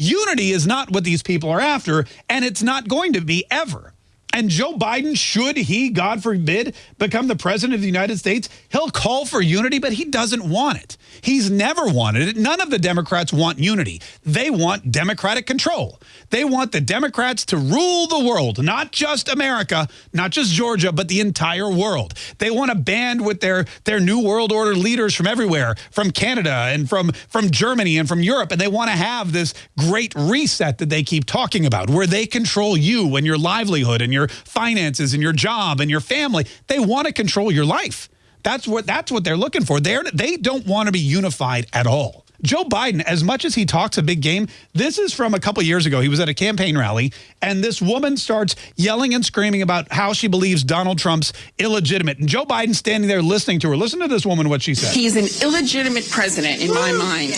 Unity is not what these people are after, and it's not going to be ever. And Joe Biden, should he, God forbid, become the president of the United States, he'll call for unity, but he doesn't want it. He's never wanted it. None of the Democrats want unity. They want democratic control. They want the Democrats to rule the world, not just America, not just Georgia, but the entire world. They want to band with their, their New World Order leaders from everywhere, from Canada and from, from Germany and from Europe. And they want to have this great reset that they keep talking about, where they control you and your livelihood and your finances and your job and your family. They want to control your life. That's what that's what they're looking for. They're, they don't want to be unified at all. Joe Biden, as much as he talks a big game, this is from a couple years ago. He was at a campaign rally, and this woman starts yelling and screaming about how she believes Donald Trump's illegitimate. And Joe Biden standing there listening to her. Listen to this woman, what she said. He's an illegitimate president in my mind.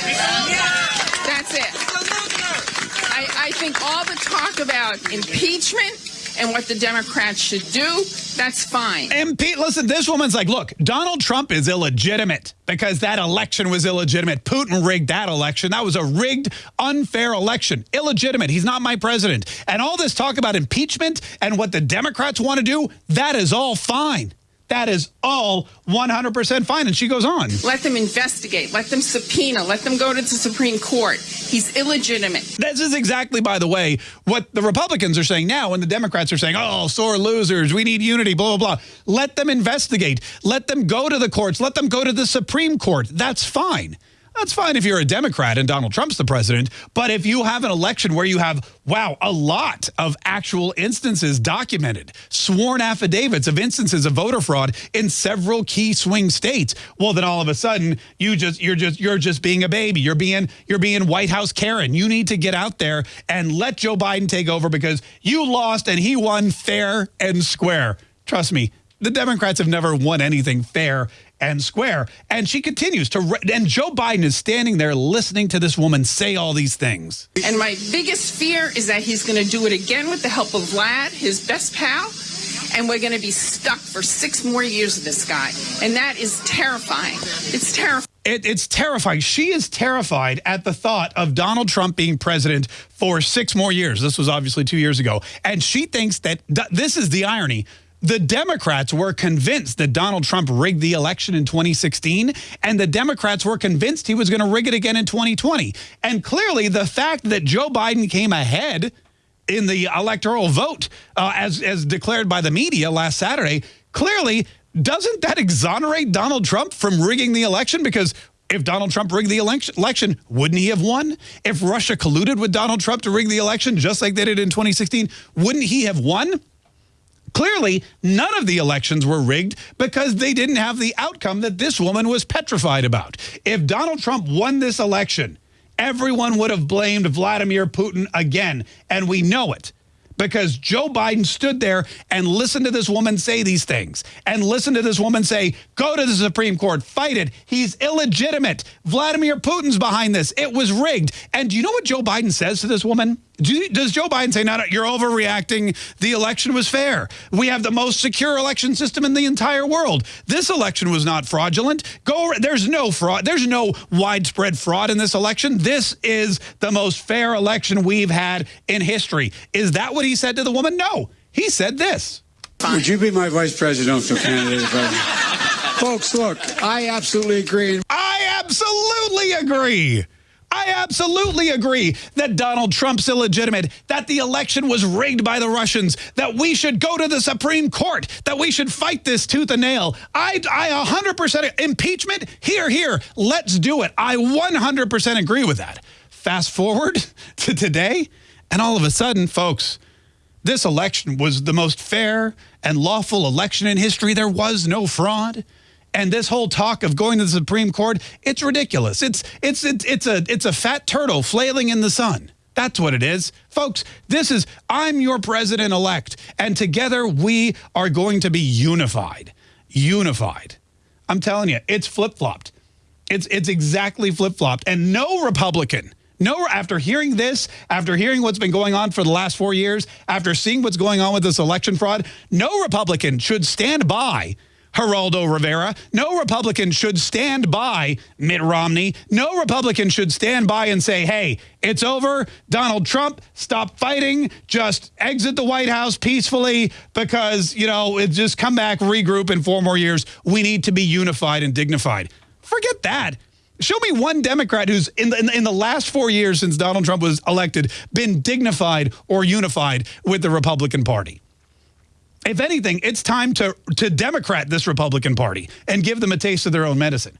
That's it. I, I think all the talk about impeachment and what the Democrats should do, that's fine. And Pete, listen, this woman's like, look, Donald Trump is illegitimate because that election was illegitimate. Putin rigged that election. That was a rigged, unfair election. Illegitimate. He's not my president. And all this talk about impeachment and what the Democrats want to do, that is all fine. That is all 100% fine. And she goes on. Let them investigate. Let them subpoena. Let them go to the Supreme Court. He's illegitimate. This is exactly, by the way, what the Republicans are saying now and the Democrats are saying, oh, sore losers. We need unity, blah, blah, blah. Let them investigate. Let them go to the courts. Let them go to the Supreme Court. That's fine. That's fine if you're a Democrat and Donald Trump's the president. But if you have an election where you have, wow, a lot of actual instances documented, sworn affidavits of instances of voter fraud in several key swing states, well, then all of a sudden you just you're just you're just being a baby. You're being you're being White House Karen. You need to get out there and let Joe Biden take over because you lost and he won fair and square. Trust me, the Democrats have never won anything fair and square. And she continues to, and Joe Biden is standing there listening to this woman say all these things. And my biggest fear is that he's going to do it again with the help of Vlad, his best pal. And we're going to be stuck for six more years with this guy. And that is terrifying. It's terrifying. It, it's terrifying. She is terrified at the thought of Donald Trump being president for six more years. This was obviously two years ago. And she thinks that th this is the irony the Democrats were convinced that Donald Trump rigged the election in 2016, and the Democrats were convinced he was going to rig it again in 2020. And clearly, the fact that Joe Biden came ahead in the electoral vote, uh, as, as declared by the media last Saturday, clearly, doesn't that exonerate Donald Trump from rigging the election? Because if Donald Trump rigged the election, wouldn't he have won? If Russia colluded with Donald Trump to rig the election, just like they did in 2016, wouldn't he have won? Clearly, none of the elections were rigged because they didn't have the outcome that this woman was petrified about. If Donald Trump won this election, everyone would have blamed Vladimir Putin again, and we know it because Joe Biden stood there and listened to this woman say these things and listened to this woman say, go to the Supreme Court, fight it. He's illegitimate. Vladimir Putin's behind this. It was rigged. And do you know what Joe Biden says to this woman? Does Joe Biden say, no, no, you're overreacting. The election was fair. We have the most secure election system in the entire world. This election was not fraudulent. Go. There's no fraud. There's no widespread fraud in this election. This is the most fair election we've had in history. Is that what he said to the woman? No. He said this. Would you be my vice presidential candidate? Folks, look, I absolutely agree. I absolutely agree. I absolutely agree that Donald Trump's illegitimate, that the election was rigged by the Russians, that we should go to the Supreme Court, that we should fight this tooth and nail. I, I 100% impeachment, here, here, let's do it. I 100% agree with that. Fast forward to today, and all of a sudden, folks, this election was the most fair and lawful election in history. There was no fraud. And this whole talk of going to the Supreme Court, it's ridiculous. It's, it's, it's, it's, a, it's a fat turtle flailing in the sun. That's what it is. Folks, this is, I'm your president-elect, and together we are going to be unified. Unified. I'm telling you, it's flip-flopped. It's, it's exactly flip-flopped. And no Republican, no, after hearing this, after hearing what's been going on for the last four years, after seeing what's going on with this election fraud, no Republican should stand by Geraldo Rivera. No Republican should stand by Mitt Romney. No Republican should stand by and say, hey, it's over. Donald Trump, stop fighting. Just exit the White House peacefully because, you know, it just come back, regroup in four more years. We need to be unified and dignified. Forget that. Show me one Democrat who's in the, in the, in the last four years since Donald Trump was elected been dignified or unified with the Republican Party. If anything, it's time to, to Democrat this Republican Party and give them a taste of their own medicine.